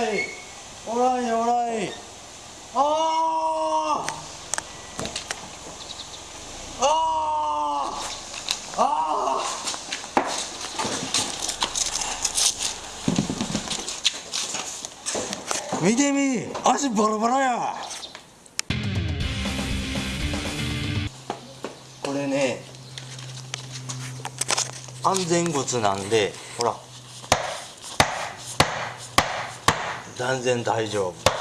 らい。おらいおらあああ見てみ。足バラバラや。これね安全靴なんでほら。断然大丈夫。